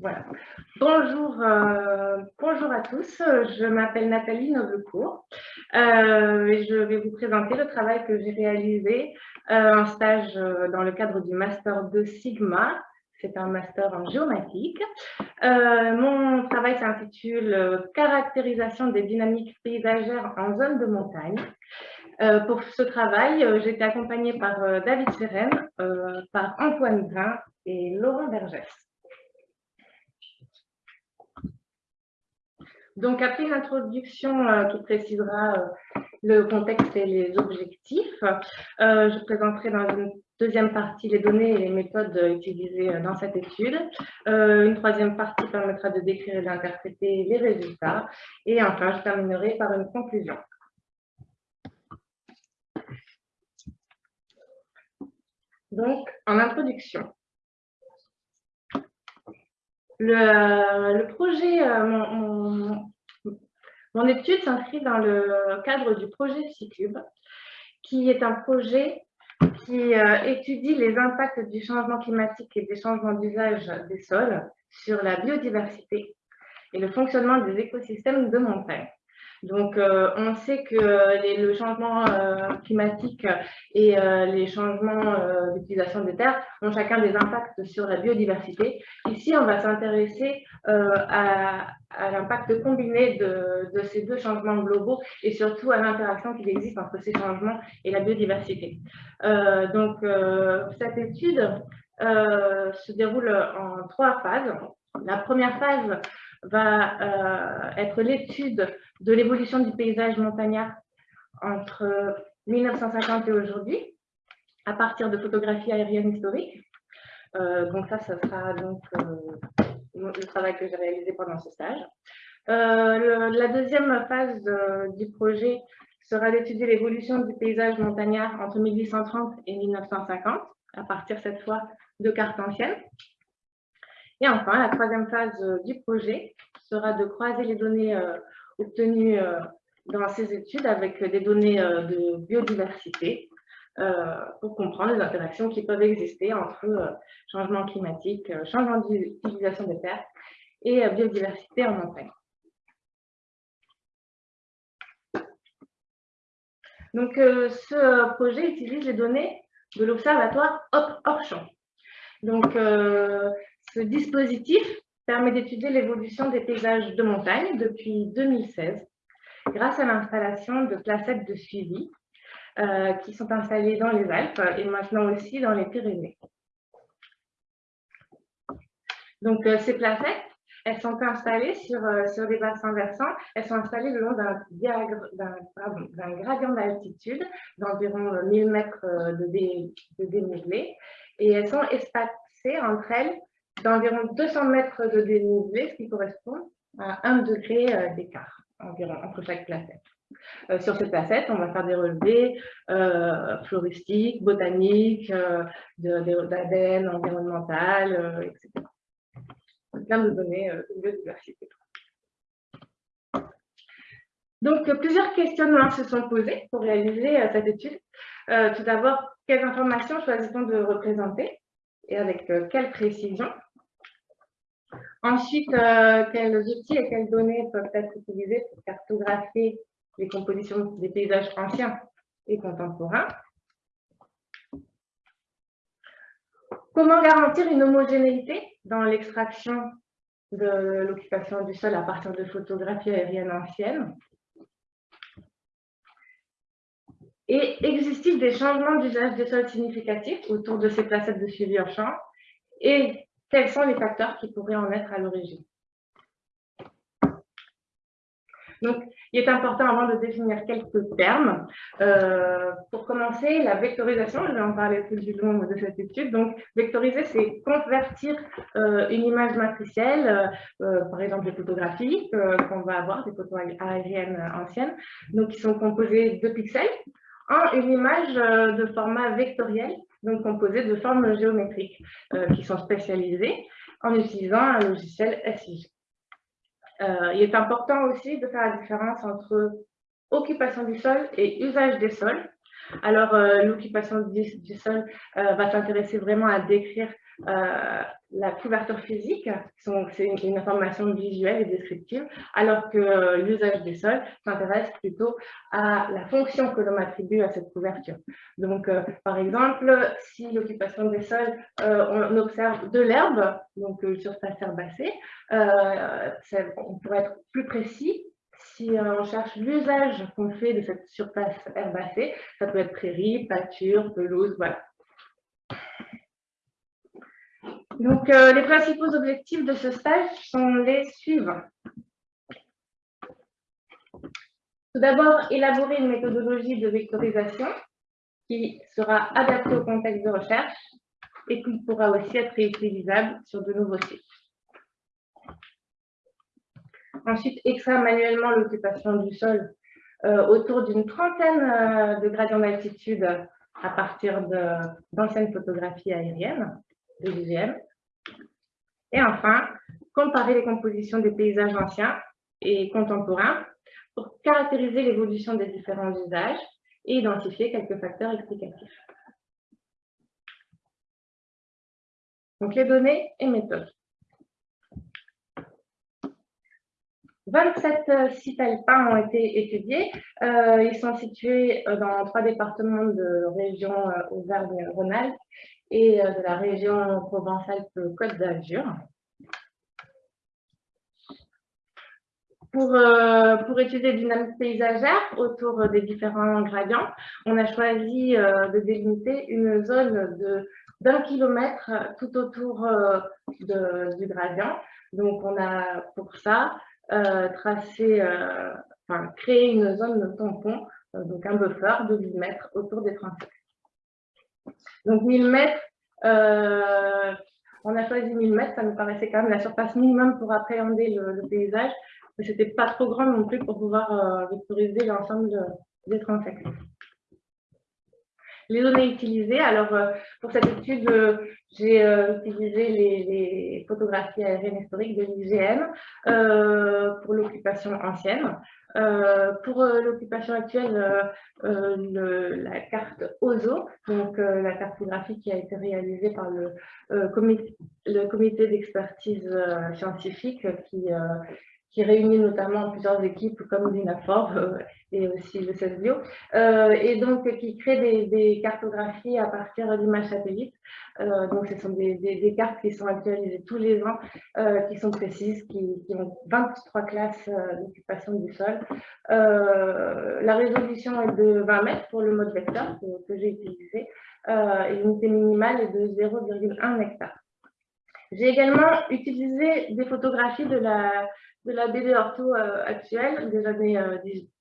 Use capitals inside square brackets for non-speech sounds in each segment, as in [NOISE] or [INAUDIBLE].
Voilà. Bonjour, euh, bonjour à tous, je m'appelle Nathalie Noblecourt euh, et je vais vous présenter le travail que j'ai réalisé, euh, un stage dans le cadre du Master de Sigma, c'est un master en géomatique. mon travail s'intitule « Caractérisation des dynamiques paysagères en zone de montagne ». pour ce travail, j'ai été accompagnée par David Seren, par Antoine Brun et Laurent Vergès. Donc, après une introduction euh, qui précisera euh, le contexte et les objectifs, euh, je présenterai dans une deuxième partie les données et les méthodes utilisées dans cette étude. une troisième partie permettra de décrire et d'interpréter les résultats. Et enfin, je terminerai par une conclusion. Donc, en introduction, le, projet, euh, mon, étude s'inscrit dans le cadre du projet C-Cube, qui est un projet qui euh, étudie les impacts du changement climatique et des changements d'usage des sols sur la biodiversité et le fonctionnement des écosystèmes de montagne. Donc, euh, on sait que le changement euh, climatique et euh, les changements d'utilisation des terres ont chacun des impacts sur la biodiversité. Ici, on va s'intéresser à, l'impact combiné de, de, ces deux changements globaux et surtout à l'interaction qui existe entre ces changements et la biodiversité. donc, cette étude se déroule en trois phases. La première phase va euh, être l'étude de l'évolution du paysage montagnard entre 1950 et aujourd'hui, à partir de photographies aériennes historiques. Euh, donc ça, ça sera donc euh, le travail que j'ai réalisé pendant ce stage. la deuxième phase du projet sera d'étudier l'évolution du paysage montagnard entre 1830 et 1950, à partir cette fois de cartes anciennes. Et enfin, la troisième phase euh, du projet sera de croiser les données euh, obtenues euh, dans ces études avec des données de biodiversité pour comprendre les interactions qui peuvent exister entre changement climatique, changement d'utilisation des terres et biodiversité en montagne. Donc, ce projet utilise les données de l'Observatoire hors Donc, ce dispositif permet d'étudier l'évolution des paysages de montagne depuis 2016 grâce à l'installation de placettes de suivi euh, qui sont installées dans les Alpes et maintenant aussi dans les Pyrénées. Donc, euh, ces placettes, elles sont installées sur, euh, sur des bassins versants. Elles sont installées le long d'un gradient d'altitude d'environ 1000 mètres de, de dénivelé et elles sont espacées entre elles d'environ 200 mètres de dénivelé, ce qui correspond à 1 degré euh, d'écart environ entre chaque placette. Euh, sur cette placette, on va faire des relevés euh, floristiques, botaniques, d'ADN environnemental, etc. Plein de données de biodiversité. Donc, plusieurs questionnements se sont posés pour réaliser cette étude. tout d'abord, quelles informations choisit-on de représenter et avec quelle précision Ensuite, euh, quels outils et quelles données peuvent être utilisés pour cartographier les compositions des paysages anciens et contemporains? Comment garantir une homogénéité dans l'extraction de l'occupation du sol à partir de photographies aériennes anciennes? Et existe-t-il des changements d'usage des sols significatifs autour de ces placettes de suivi en champ quels sont les facteurs qui pourraient en être à l'origine donc, il est important avant de définir quelques termes. Euh, pour commencer, la vectorisation, je vais en parler plus du long de cette étude. Donc, vectoriser, c'est convertir euh, une image matricielle, euh, par exemple les photographies qu'on va avoir, des photos aériennes anciennes, donc qui sont composées de pixels, en une image de format vectoriel donc composés de formes géométriques euh, qui sont spécialisées en utilisant un logiciel SIG. Euh, il est important aussi de faire la différence entre occupation du sol et usage des sols. Alors, euh, l'occupation du, sol va s'intéresser vraiment à décrire la couverture physique, c'est une, information visuelle et descriptive, alors que l'usage des sols s'intéresse plutôt à la fonction que l'on attribue à cette couverture. Donc, par exemple, si l'occupation des sols, on observe de l'herbe, donc une surface herbacée, on pourrait être plus précis si on cherche l'usage qu'on fait de cette surface herbacée, ça peut être prairie, pâture, pelouse, voilà. Donc, euh, les principaux objectifs de ce stage sont les suivants. Tout d'abord, élaborer une méthodologie de vectorisation qui sera adaptée au contexte de recherche et qui pourra aussi être réutilisable sur de nouveaux sites. Ensuite, extraire manuellement l'occupation du sol euh, autour d'une trentaine euh, de gradients d'altitude à partir d'anciennes photographies aériennes de l'IGM. Et enfin, comparer les compositions des paysages anciens et contemporains pour caractériser l'évolution des différents usages et identifier quelques facteurs explicatifs. Donc, les données et méthodes. 27 euh, sites alpins ont été étudiés. Euh, ils sont situés euh, dans trois départements de région Auvergne-Rhône-Alpes et de la région Provence-Alpes-Côte d'Azur. Pour, pour, étudier les dynamiques paysagères autour des différents gradients, on a choisi de délimiter une zone d'un kilomètre tout autour du gradient. Donc, on a pour ça euh, euh, enfin, créer une zone de tampon, euh, donc un buffer de 1000 mètres autour des transects. Donc 1000 mètres, on a choisi 1000 mètres, ça nous paraissait quand même la surface minimum pour appréhender le, paysage, mais ce n'était pas trop grand non plus pour pouvoir vectoriser l'ensemble des transects. Les données utilisées, alors pour cette étude, j'ai euh, utilisé les, photographies aériennes historiques de l'IGN euh, pour l'occupation ancienne. Euh, pour l'occupation actuelle, la carte OZO, donc la cartographie qui a été réalisée par le, comité, d'expertise scientifique qui, réunit notamment plusieurs équipes comme l'INAFOR euh, et aussi le CESBio, euh, et donc qui crée des cartographies à partir d'images satellites. Euh, donc ce sont des, cartes qui sont actualisées tous les ans, qui sont précises, qui, qui, ont 23 classes d'occupation du sol. la résolution est de 20 mètres pour le mode vecteur que, j'ai utilisé, et l'unité minimale est de 0,1 hectare. J'ai également utilisé des photographies de la de la BD ortho euh, actuelle des années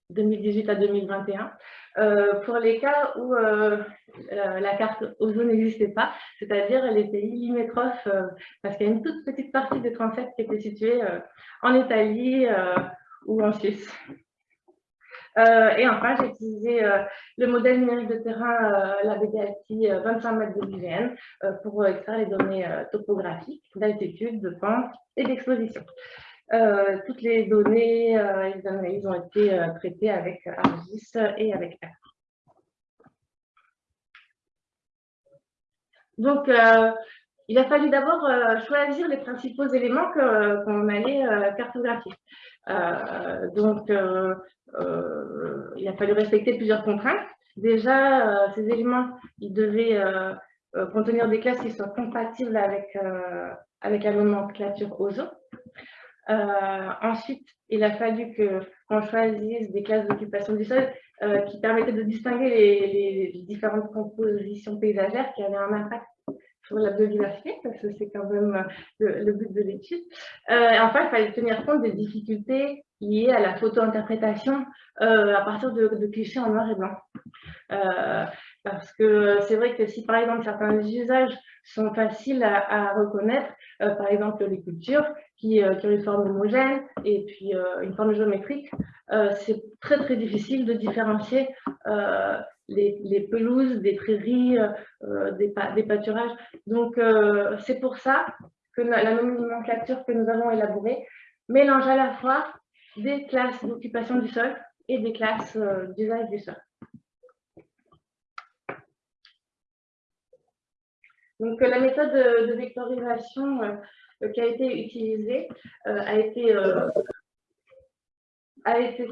2018 euh, à 2021 euh, pour les cas où la carte OZO n'existait pas, c'est-à-dire les pays limitrophes, parce qu'il y a une toute petite partie des 37 qui était située en Italie ou en Suisse. et enfin, j'ai utilisé le modèle numérique de terrain, la BDLT 25 mètres de l'IGN, pour extraire les données topographiques, d'altitude, de pente et d'exposition. Euh, toutes les données euh, les analyses ont été euh, traitées avec ARGIS et avec R. Donc, il a fallu d'abord choisir les principaux éléments qu'on allait cartographier. donc, il a fallu respecter plusieurs contraintes. Déjà, ces éléments, ils devaient contenir des classes qui soient compatibles avec, avec la nomenclature OZO. Euh, ensuite, il a fallu qu'on choisisse des classes d'occupation du sol euh, qui permettaient de distinguer les, différentes compositions paysagères qui avaient un impact sur la biodiversité, parce que c'est quand même euh, le, but de l'étude. enfin, il fallait tenir compte des difficultés liées à la photo-interprétation à partir de, clichés en noir et blanc. Parce que c'est vrai que si, par exemple, certains usages sont faciles à reconnaître, par exemple les cultures, qui, euh, qui, ont une forme homogène et puis euh, une forme géométrique, euh, c'est très très difficile de différencier les, les, pelouses des prairies, des, des, pâturages. Donc c'est pour ça que la nomenclature que nous avons élaborée mélange à la fois des classes d'occupation du sol et des classes d'usage du sol. Donc, la méthode de, vectorisation qui a été utilisée a été, a été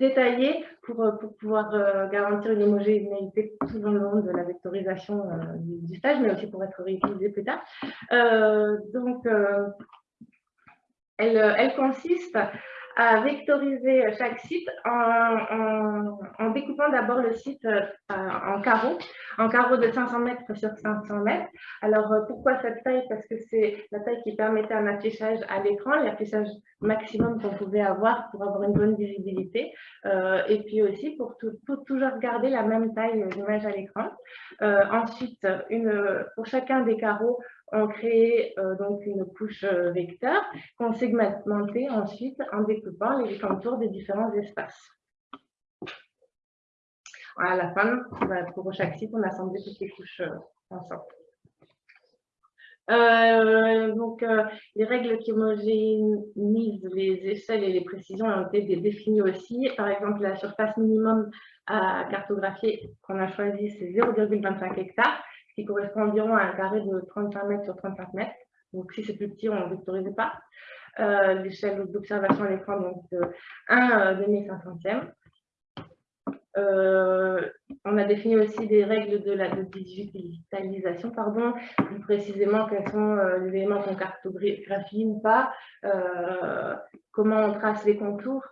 détaillée pour, pour pouvoir garantir une homogénéité tout au long de la vectorisation du, stage, mais aussi pour être réutilisée plus tard. donc, elle, elle, consiste à vectoriser chaque site en, découpant d'abord le site euh, en carreaux, en carreaux de 500 mètres sur 500 mètres. Alors, euh, pourquoi cette taille? Parce que c'est la taille qui permettait un affichage à l'écran, l'affichage maximum qu'on pouvait avoir pour avoir une bonne visibilité. Euh, et puis aussi pour toujours garder la même taille d'image à l'écran. ensuite, une, pour chacun des carreaux, on crée euh, donc une couche euh, vecteur qu'on segmentait ensuite en découpant les contours des différents espaces. À la fin, bah, pour chaque site, on assemblait toutes les couches euh, ensemble. donc, les règles qui homogénéisent les échelles et les précisions ont été définies aussi. Par exemple, la surface minimum à cartographier qu'on a choisi, c'est 0,25 hectares correspond environ à un carré de 35 mètres sur 35 mètres. Donc, si c'est plus petit, on ne vectorisait pas. Euh, L'échelle d'observation à l'écran, donc de 1 demi-cinquantième. Euh, on a défini aussi des règles de la digitalisation, pardon, plus précisément quels sont euh, les éléments qu'on cartographie ou pas, euh, comment on trace les contours.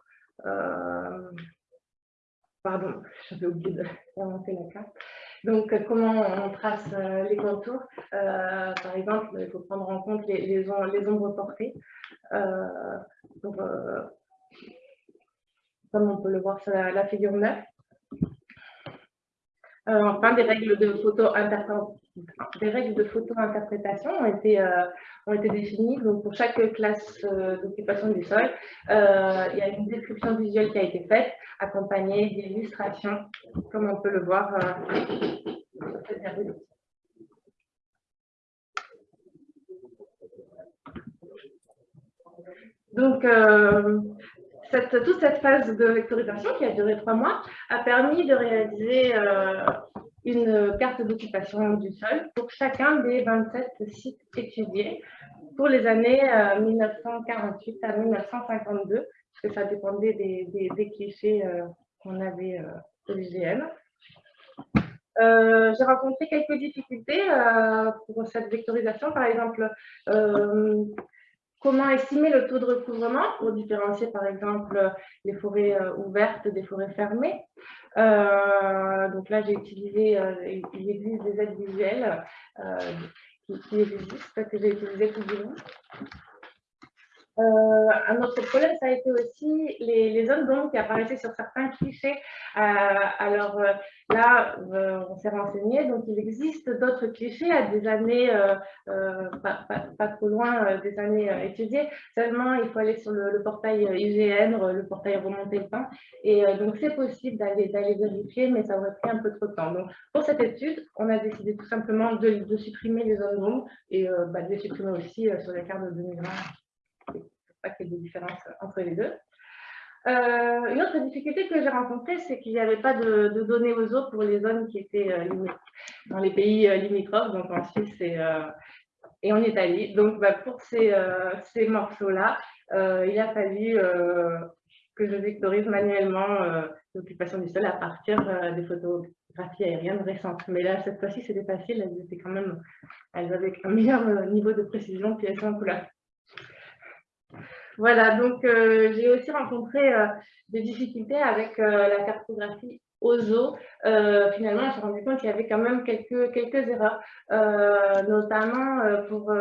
pardon, j'avais oublié de [LAUGHS] la carte. Donc, euh, comment on trace euh, les contours euh, Par exemple, il faut prendre en compte les, ombres portées. comme on peut le voir sur la, figure 9. enfin, des règles de photo des règles de photo-interprétation ont été, ont été définies. Donc, pour chaque classe d'occupation du sol, il y a une description visuelle qui a été faite accompagné d'illustrations, comme on peut le voir euh, Donc, euh, cette, toute cette phase de vectorisation qui a duré trois mois a permis de réaliser euh, une carte d'occupation du sol pour chacun des 27 sites étudiés pour les années 1948 à 1952 parce que ça dépendait des, clichés euh, qu'on avait euh, au l'IGN. Euh, j'ai rencontré quelques difficultés pour cette vectorisation, par exemple, comment estimer le taux de recouvrement pour différencier, par exemple, les forêts ouvertes des forêts fermées? donc là, j'ai utilisé, il existe des aides visuelles qui, existent, que j'ai utilisées tout. Euh, un autre problème, ça a été aussi les, zones d'ombre qui apparaissaient sur certains clichés. Euh, alors euh, là, on s'est renseigné, donc il existe d'autres clichés à des années, pas, trop loin des années étudiées. Seulement, il faut aller sur le, portail IGN, le portail remonter le temps. Et donc, c'est possible d'aller vérifier, mais ça aurait pris un peu trop de temps. Donc, pour cette étude, on a décidé tout simplement de, supprimer les zones d'ombre et bah, de les supprimer aussi sur les cartes de 2020 pas qu'il y ait des différences entre les deux. Euh, une autre difficulté que j'ai rencontrée, c'est qu'il n'y avait pas de, données aux eaux pour les zones qui étaient euh, dans les pays euh, limitrophes, donc en Suisse et, en Italie. Donc bah, pour ces, ces morceaux-là, il a fallu que je vectorise manuellement l'occupation du sol à partir des photographies aériennes récentes. Mais là, cette fois-ci, c'était facile, elles étaient quand même, elles avaient un meilleur niveau de précision, puis elles sont en couleur. Voilà, donc euh, j'ai aussi rencontré euh, des difficultés avec euh, la cartographie OZO. finalement, suis rendu compte qu'il y avait quand même quelques, quelques erreurs, notamment pour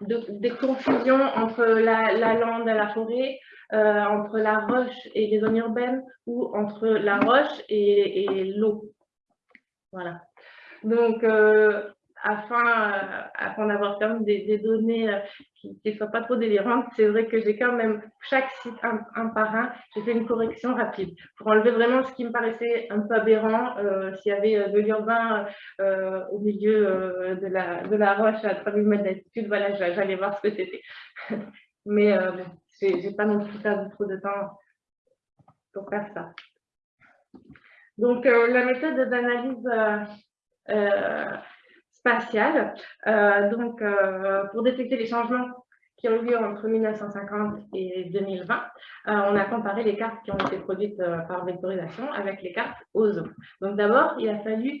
des confusions entre la, lande et la forêt, entre la roche et les zones urbaines, ou entre la roche et, et l'eau. Voilà. Donc, afin, euh, afin d'avoir quand même des, données euh, qui ne soient pas trop délirantes, c'est vrai que j'ai quand même, chaque site un, par un, j'ai fait une correction rapide pour enlever vraiment ce qui me paraissait un peu aberrant. Euh, s'il y avait de l'urbain au milieu de, la, de la roche à 3000 mètres d'altitude, voilà, j'allais voir ce que c'était. [LAUGHS] Mais je n'ai pas non plus perdu trop de temps pour faire ça. Donc, la méthode d'analyse spatiale. donc, pour détecter les changements qui ont eu lieu entre 1950 et 2020, on a comparé les cartes qui ont été produites par vectorisation avec les cartes OZO. Donc d'abord, il a fallu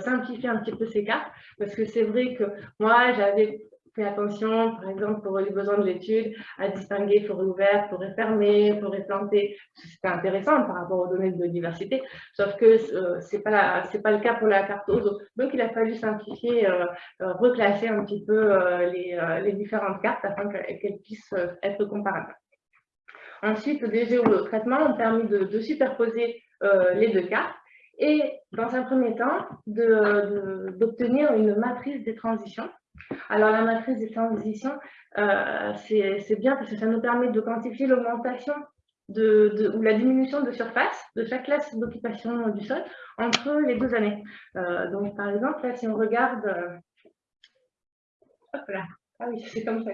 simplifier un petit peu ces cartes, parce que c'est vrai que moi, j'avais fait attention, par exemple, pour les besoins de l'étude, à distinguer forêt ouverte, forêt fermée, forêt plantée. C'était intéressant par rapport aux données de biodiversité, sauf que euh, ce n'est pas, le cas pour la carte OZO. Donc, il a fallu simplifier, euh, euh, reclasser un petit peu les, les, différentes cartes afin qu'elles puissent être comparables. Ensuite, des géotraitements ont permis de, de superposer les deux cartes et, dans un premier temps, d'obtenir une matrice des transitions alors, la matrice des transitions, euh, c'est bien parce que ça nous permet de quantifier l'augmentation ou la diminution de surface de chaque classe d'occupation du sol entre les deux années. Euh, donc, par exemple, là, si on regarde... Euh. Ah oui, c'est comme ça.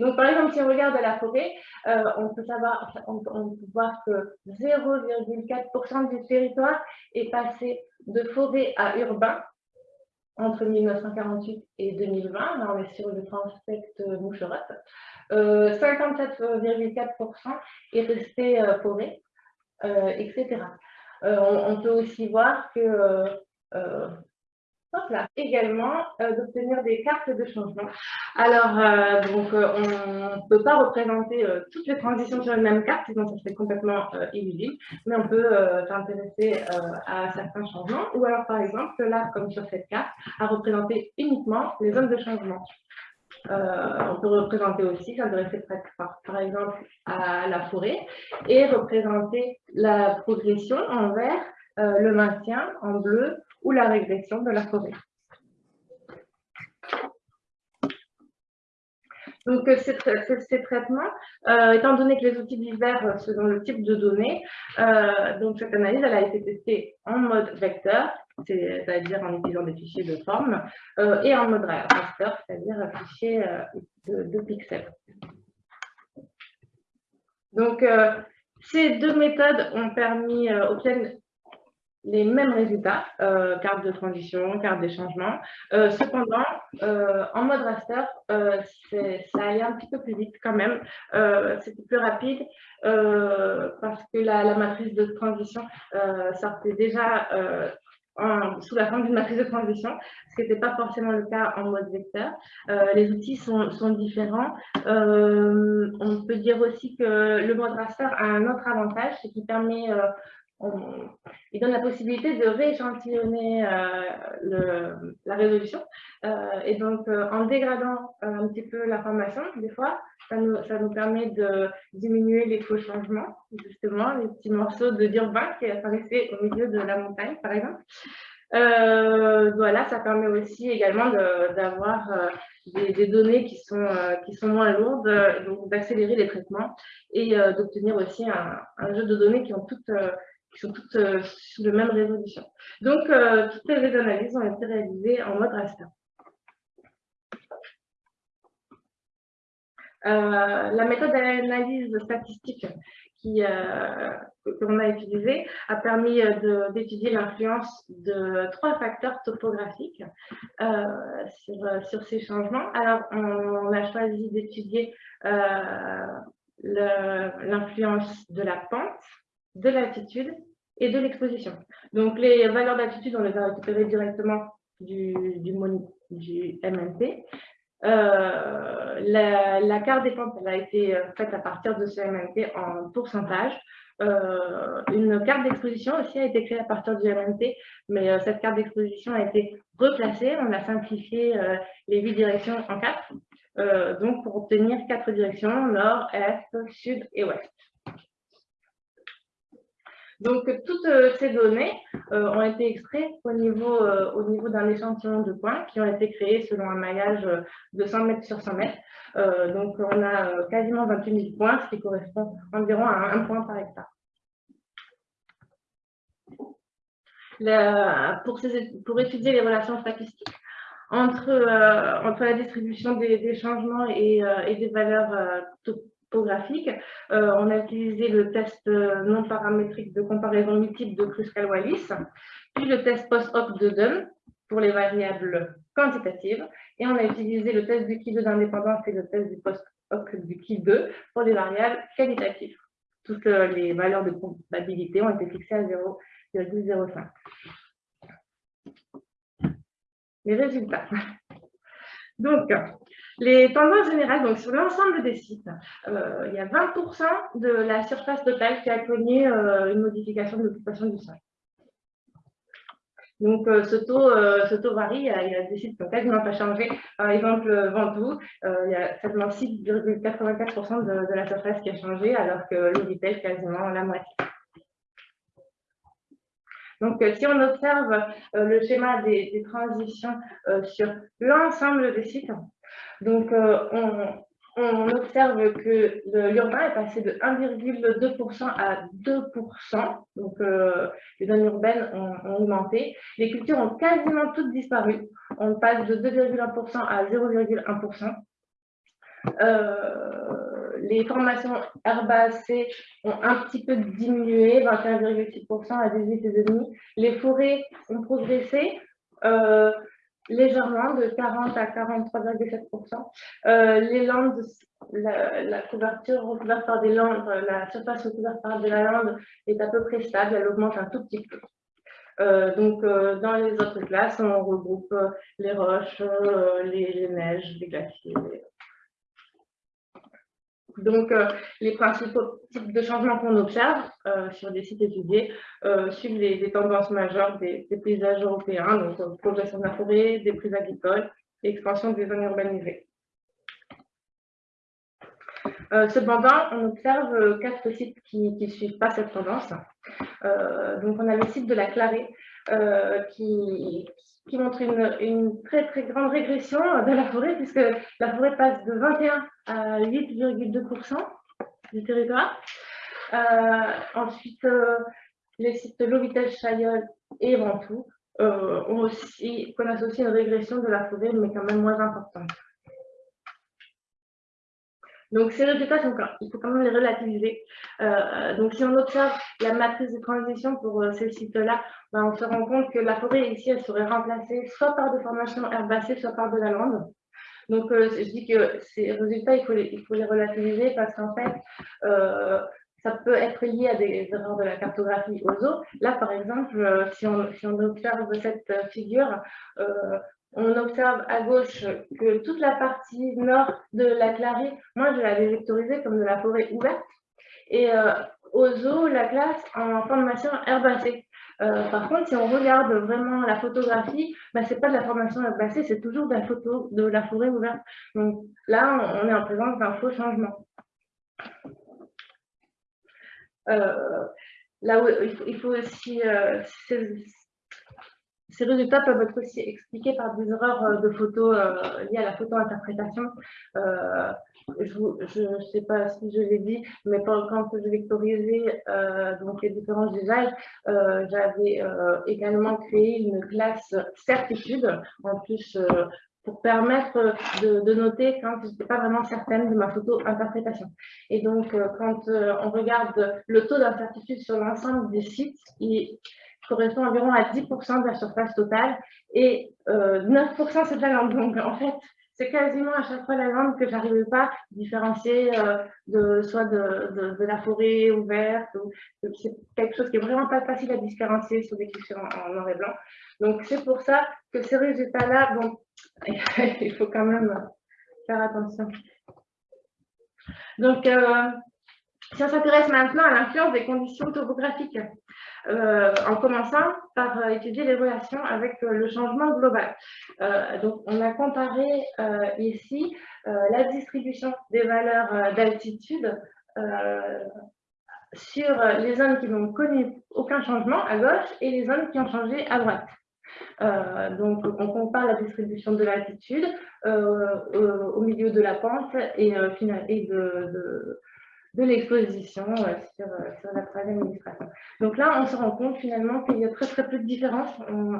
Donc, par exemple, si on regarde la forêt, on, peut savoir, on peut voir que 0,4% du territoire est passé de forêt à urbain entre 1948 et 2020. Là, on est sur le prospect moucherotte. 57,4% est resté euh, forêt, euh, etc. Euh, on, peut aussi voir que là, également euh, d'obtenir des cartes de changement. Alors, euh, donc, euh, on ne peut pas représenter toutes les transitions sur une même carte, sinon ça serait complètement illisible, mais on peut s'intéresser à certains changements, ou alors, par exemple, là, comme sur cette carte, à représenter uniquement les zones de changement. on peut représenter aussi, s'intéresser par, par exemple à la forêt, et représenter la progression en vert, le maintien en bleu, ou la régression de la forêt. Donc, euh, ces, traitements, euh, étant donné que les outils diffèrent selon le type de données, euh, donc cette analyse elle a été testée en mode vecteur, c'est-à-dire en utilisant des fichiers de forme, et en mode raster, c'est-à-dire un fichier de, pixels. Donc, ces deux méthodes ont permis, obtiennent les mêmes résultats, euh, carte de transition, carte d'échangement. Euh, cependant, euh, en mode raster, ça allait un petit peu plus vite quand même. C'était plus rapide parce que la, matrice de transition sortait déjà sous la forme d'une matrice de transition, ce qui n'était pas forcément le cas en mode vecteur. les outils sont, sont différents. on peut dire aussi que le mode raster a un autre avantage, c'est qu'il permet il donne la possibilité de rééchantillonner euh, la résolution. Euh, et donc, euh, en dégradant un petit peu l'information, des fois, ça nous, ça nous, permet de diminuer les faux changements, justement, les petits morceaux de d'urbain qui apparaissaient au milieu de la montagne, par exemple. voilà, ça permet aussi également d'avoir des, données qui sont, qui sont moins lourdes, donc d'accélérer les traitements et d'obtenir aussi un, un, jeu de données qui ont toutes sont toutes euh, sous la même résolution. Donc, euh, toutes les analyses ont été réalisées en mode raster. Euh, la méthode d'analyse statistique qui, qu'on a utilisée a permis d'étudier l'influence de trois facteurs topographiques sur, sur, ces changements. Alors, on, a choisi d'étudier l'influence de la pente, de l'altitude et de l'exposition. Donc, les valeurs d'altitude, on les a récupérées directement du, du. Euh, la, carte des elle a été euh, faite à partir de ce MNP en pourcentage. Euh, une carte d'exposition aussi a été créée à partir du MNP, mais cette carte d'exposition a été replacée. On a simplifié les huit directions en quatre, donc pour obtenir quatre directions, nord, est, sud et ouest. Donc, toutes euh, ces données euh, ont été extraites au niveau, euh, au niveau d'un échantillon de points qui ont été créés selon un maillage de 100 mètres sur 100 mètres. donc, on a quasiment 28 000 points, ce qui correspond environ à un point par hectare. pour, étudier les relations statistiques entre, la distribution des, changements et, des valeurs topographique. Euh, on a utilisé le test euh, non paramétrique de comparaison multiple de Kruskal-Wallis, puis le test post-hoc de Dunn pour les variables quantitative. Et on a utilisé le test du Ki2 d'indépendance et le test du post-hoc du Ki2 pour des variables qualitatives. Toutes les valeurs de probabilité ont été fixées à 0,05. Les résultats. Donc, les tendances générales, donc sur l'ensemble des sites, euh, il y a 20% de la surface totale qui a connu euh, une modification de l'occupation du sol. Donc, euh, ce, taux, ce taux varie. Il y, a, des sites qui n'ont quasiment pas changé. Par exemple, Ventoux, il y a seulement 6,84% de, la surface qui a changé, alors que le quasiment la moitié. Donc, si on observe le schéma des, transitions sur l'ensemble des sites, donc on, observe que l'urbain est passé de 1,2% à 2%. Donc, les zones urbaines ont, augmenté. Les cultures ont quasiment toutes disparu. On passe de 2,1% à 0,1% les formations herbacées ont un petit peu diminué, 21,6% à 18,5%. Les forêts ont progressé euh, légèrement, de 40 à 43,7%. Euh, les landes, la, couverture recouverte par des landes, la surface recouverte par de la lande est à peu près stable, elle augmente un tout petit peu. Euh, donc, dans les autres classes, on regroupe les roches, les, les, neiges, les glaciers, donc, euh, les principaux types de changements qu'on observe euh, sur des sites étudiés euh, suivent les, tendances majeures des, paysages européens, donc progression de la forêt, des prises agricoles, expansion des zones urbanisées. cependant, on observe quatre sites qui ne suivent pas cette tendance. donc, on a le site de la Clarée qui, qui montre une, très très grande régression de la forêt, puisque la forêt passe de 21 à 8,2% du territoire. Euh, ensuite, euh, les sites Lovitel, Chaillol et Ventoux euh, ont aussi une régression de la forêt, mais quand même moins importante. Donc, ces résultats, il faut quand même les relativiser. Euh, donc, si on observe la matrice de transition pour euh, ces sites-là, ben, on se rend compte que la forêt ici, elle serait remplacée soit par des formations herbacées, soit par de la lande. Donc, euh, je dis que ces résultats, il faut les, il faut les relativiser parce qu'en fait, ça peut être lié à des erreurs de la cartographie aux eaux. Là, par exemple, si on, si on observe cette figure, on observe à gauche que toute la partie nord de la Clarée, moi je l'avais vectorisée comme de la forêt ouverte, et euh, aux eaux, la classe en formation herbacée. Euh, par contre, si on regarde vraiment la photographie, bah, ce n'est pas de la formation herbacée, c'est toujours de la photo de la forêt ouverte. Donc là, on est en présence d'un faux changement. Euh, là où il faut, aussi, ces résultats peuvent être aussi expliqués par des erreurs euh, de photos euh, liées à la photo-interprétation. Euh, je ne sais pas si je l'ai dit, mais quand je vectorisais donc les différents usages, j'avais également créé une classe certitude, en plus pour permettre de, noter quand je n'étais pas vraiment certaine de ma photo-interprétation. Et donc, quand on regarde le taux d'incertitude sur l'ensemble des sites, correspond environ à 10% de la surface totale et 9% euh, c'est de la langue. Donc en fait, c'est quasiment à chaque fois la langue que j'arrivais pas à différencier euh, de, soit de, la forêt ouverte. C'est quelque chose qui est vraiment pas facile à différencier sur des questions en, noir et blanc. Donc c'est pour ça que ces résultats-là, bon, [LAUGHS] il faut quand même faire attention. Donc, euh, si on s'intéresse maintenant à l'influence des conditions topographiques, euh, en commençant par euh, étudier les relations avec euh, le changement global. donc, on a comparé ici la distribution des valeurs d'altitude sur les zones qui n'ont connu aucun changement à gauche et les zones qui ont changé à droite. donc, on compare la distribution de l'altitude au milieu de la pente et, de l'exposition euh, sur, euh, sur, la troisième illustration. Donc là, on se rend compte finalement qu'il y a très très peu de différence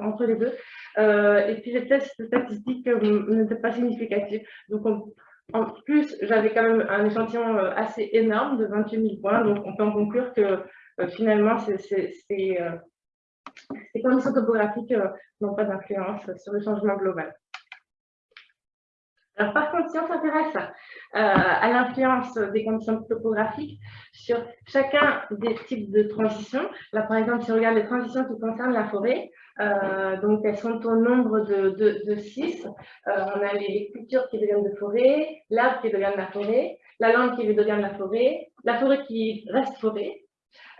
entre les deux. Euh, et puis les tests statistiques n'étaient pas significatifs. Donc en plus, j'avais quand même un échantillon assez énorme de 28 000 points. Donc on peut en conclure que finalement, ces conditions topographiques n'ont pas d'influence sur le changement global. Par contre, si on s'intéresse euh, à l'influence des conditions topographiques sur chacun des types de transitions, là, par exemple, si on regarde les transitions qui concernent la forêt, euh, donc elles sont au nombre de, six. Euh, on a les, cultures qui deviennent de forêt, l'arbre qui devient de la forêt, la langue qui devient de la forêt, la forêt qui reste forêt,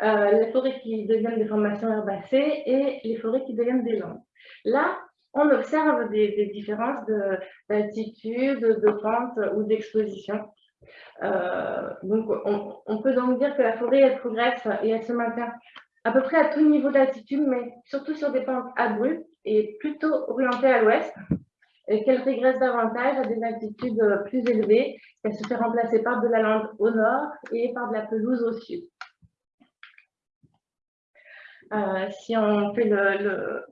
les forêts qui deviennent des formations herbacées et les forêts qui deviennent des landes. Là, on observe des, différences d'altitude, de, pente ou d'exposition. Euh, donc, on, peut donc dire que la forêt, elle progresse et elle se maintient à peu près à tout niveau d'altitude, mais surtout sur des pentes abruptes et plutôt orientées à l'ouest, et qu'elle régresse davantage à des altitudes plus élevées, qu'elle se fait remplacer par de la lande au nord et par de la pelouse au sud. Euh, si on fait le,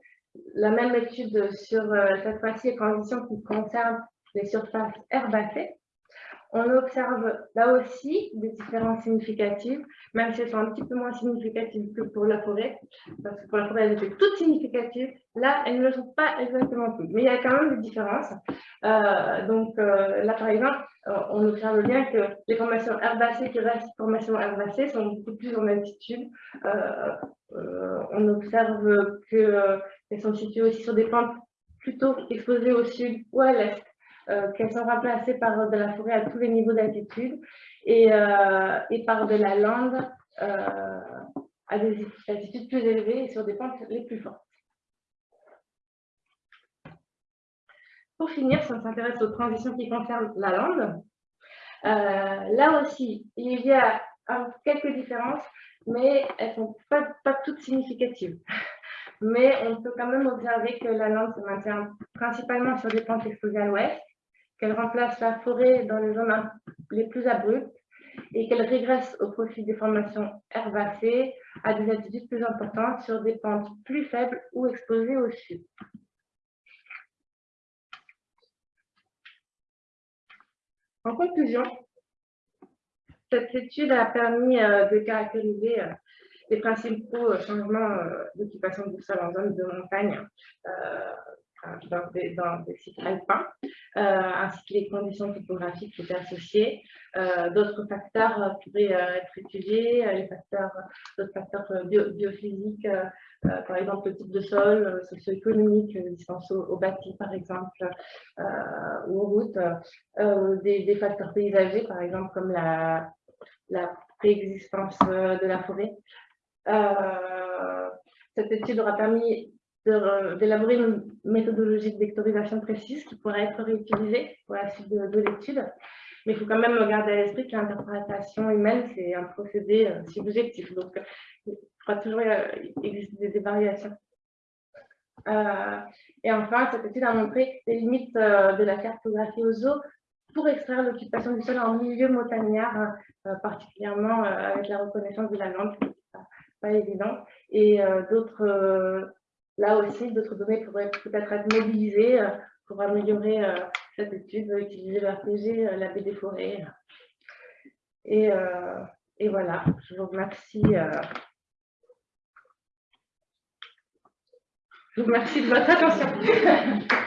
la même étude sur euh, cette fois-ci les conditions qui concernent les surfaces herbacées. On observe là aussi des différences significatives, même si elles sont un petit peu moins significatives que pour la forêt, parce que pour la forêt, elles étaient toutes significatives. Là, elles ne le sont pas exactement toutes, mais il y a quand même des différences. Euh, donc euh, là, par exemple, on observe bien que les formations herbacées qui restent formations herbacées sont beaucoup plus en altitude. on observe que elles sont situées aussi sur des pentes plutôt exposées au sud ou à l'est, euh, qu'elles sont remplacées par de la forêt à tous les niveaux d'altitude et, euh, par de la lande euh, à des altitudes plus élevées et sur des pentes les plus fortes. Pour finir, si on s'intéresse aux transitions qui concernent la lande, là aussi, il y a quelques différences, mais elles ne sont pas toutes significatives mais on peut quand même observer que la lande se maintient principalement sur des pentes exposées à l'ouest, qu'elle remplace la forêt dans les zones les plus abruptes et qu'elle régresse au profit des formations herbacées à des altitudes plus importantes sur des pentes plus faibles ou exposées au sud. En conclusion, cette étude a permis euh, de caractériser euh, les principaux euh, changements euh, d'occupation du sol en zone de montagne euh, dans des, sites alpins, ainsi que les conditions topographiques qui étaient associées. d'autres facteurs pourraient être étudiés, les facteurs, d'autres facteurs biophysiques, par exemple le type de sol, socio-économique, distance au, bâti par exemple, ou aux routes, des, des, facteurs paysagers par exemple comme la, préexistence de la forêt, cette étude aura permis d'élaborer une méthodologie de vectorisation précise qui pourrait être réutilisée pour la suite de, l'étude. Mais il faut quand même garder à l'esprit que l'interprétation humaine, c'est un procédé euh, subjectif. Donc, il pourra toujours euh, exister des, variations. et enfin, cette étude a montré les limites de la cartographie aux eaux pour extraire l'occupation du sol en milieu montagnard, particulièrement avec la reconnaissance de la langue pas évident. Et euh, d'autres, euh, là aussi, d'autres données pourraient peut-être être mobilisées euh, pour améliorer cette étude, utiliser le RPG, la baie des forêts. Et, et voilà, je vous remercie. Je vous remercie de votre attention. [LAUGHS]